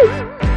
Woo!